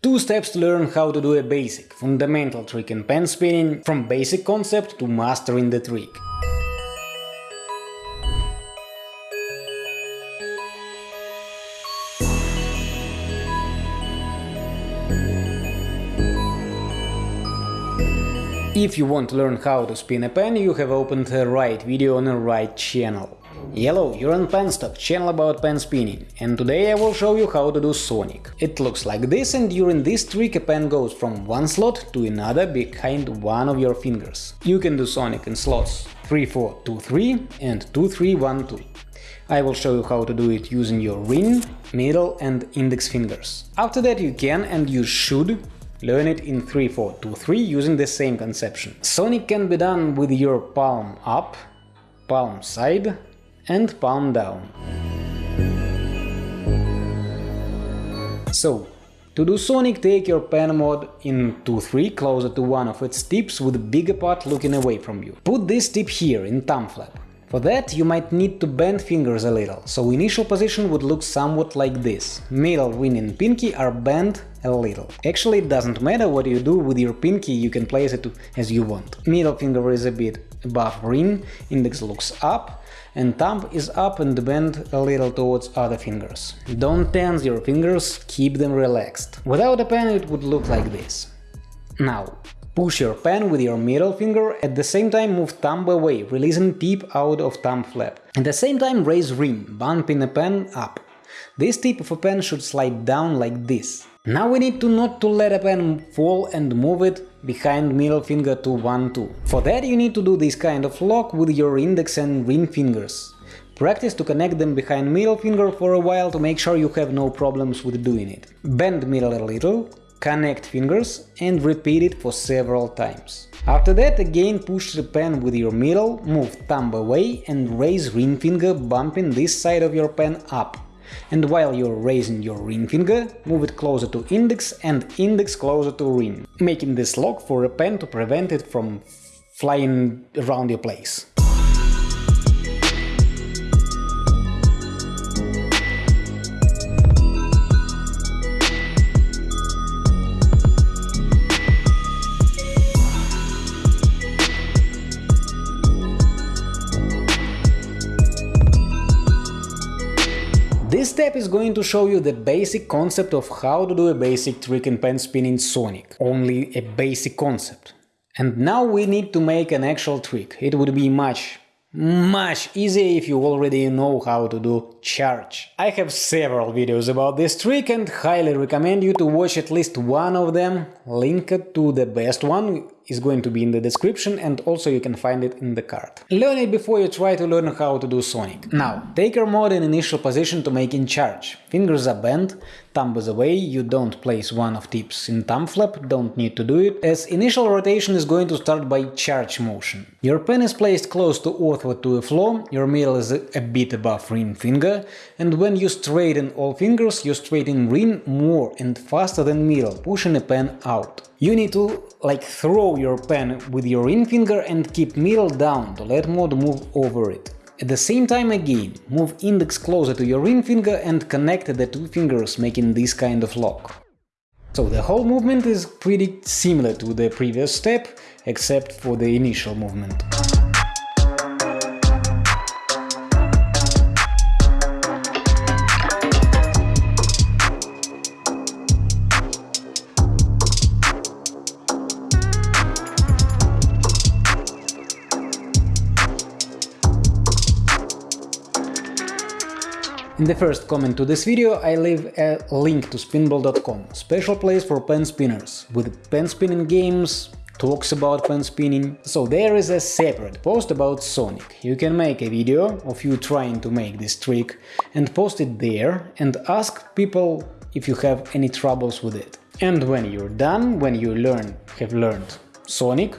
Two steps to learn how to do a basic, fundamental trick in pen spinning, from basic concept to mastering the trick. If you want to learn how to spin a pen, you have opened the right video on the right channel. Hello, you're on Penstock, channel about pen spinning, and today I will show you how to do Sonic. It looks like this and during this trick a pen goes from one slot to another behind one of your fingers. You can do Sonic in slots 3-4-2-3 and 2-3-1-2. I will show you how to do it using your ring, middle and index fingers. After that you can and you should Learn it in 3-4-2-3 using the same conception. Sonic can be done with your palm up, palm side and palm down. So, to do Sonic, take your pen mod in 2-3 closer to one of its tips with the bigger part looking away from you. Put this tip here in thumb flap. For that you might need to bend fingers a little, so initial position would look somewhat like this. Middle ring and pinky are bent a little. Actually it doesn't matter what you do with your pinky, you can place it as you want. Middle finger is a bit above ring, index looks up, and thumb is up and bent a little towards other fingers. Don't tense your fingers, keep them relaxed. Without a pen it would look like this. Now, Push your pen with your middle finger, at the same time move thumb away, releasing tip out of thumb flap. At the same time raise ring, bumping the pen up. This tip of a pen should slide down like this. Now we need to not to let a pen fall and move it behind middle finger to 1-2. For that you need to do this kind of lock with your index and ring fingers. Practice to connect them behind middle finger for a while to make sure you have no problems with doing it. Bend middle a little, Connect fingers and repeat it for several times. After that again push the pen with your middle, move thumb away and raise ring finger bumping this side of your pen up. And while you're raising your ring finger, move it closer to index and index closer to ring, making this lock for a pen to prevent it from flying around your place. This step is going to show you the basic concept of how to do a basic trick in pen spinning Sonic. Only a basic concept. And now we need to make an actual trick. It would be much, much easier if you already know how to do charge. I have several videos about this trick and highly recommend you to watch at least one of them. Linked to the best one is going to be in the description and also you can find it in the card. Learn it before you try to learn how to do Sonic. Now, take your mod in initial position to make in charge. Fingers are bent, thumb is away, you don't place one of tips in thumb flap, don't need to do it, as initial rotation is going to start by charge motion. Your pen is placed close to earthward to the floor, your middle is a bit above ring finger, and when you straighten all fingers, you straighten ring more and faster than middle, pushing the pen out. You need to like throw your pen with your ring finger and keep middle down to let mod move over it. At the same time again, move index closer to your ring finger and connect the two fingers making this kind of lock. So the whole movement is pretty similar to the previous step, except for the initial movement. In the first comment to this video I leave a link to spinball.com, special place for pen spinners, with pen spinning games, talks about pen spinning. So there is a separate post about Sonic. You can make a video of you trying to make this trick and post it there and ask people if you have any troubles with it. And when you're done, when you learn have learned Sonic,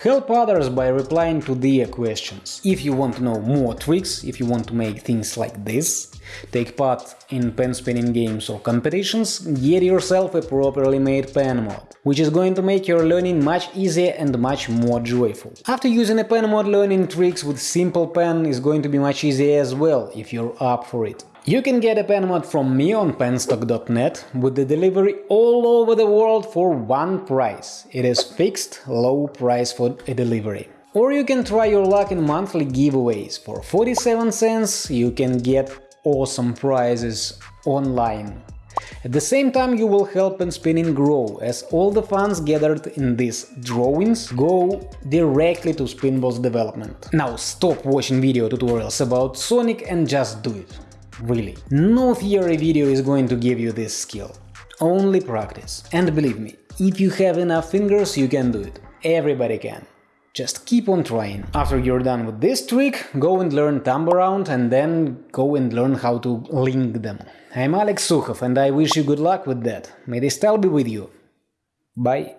Help others by replying to their questions. If you want to know more tricks, if you want to make things like this, take part in pen spinning games or competitions, get yourself a properly made pen mod, which is going to make your learning much easier and much more joyful. After using a pen mod, learning tricks with simple pen is going to be much easier as well, if you're up for it. You can get a pen mod from me on penstock.net with the delivery all over the world for one price. It is fixed, low price for a delivery. Or you can try your luck in monthly giveaways. For 47 cents you can get awesome prizes online. At the same time you will help in Spinning grow, as all the funds gathered in these drawings go directly to Spinball's development. Now stop watching video tutorials about Sonic and just do it. Really. No theory video is going to give you this skill. Only practice. And believe me, if you have enough fingers you can do it. Everybody can. Just keep on trying. After you're done with this trick, go and learn thumb around and then go and learn how to link them. I'm Alex Sukhov and I wish you good luck with that. May the style be with you. Bye.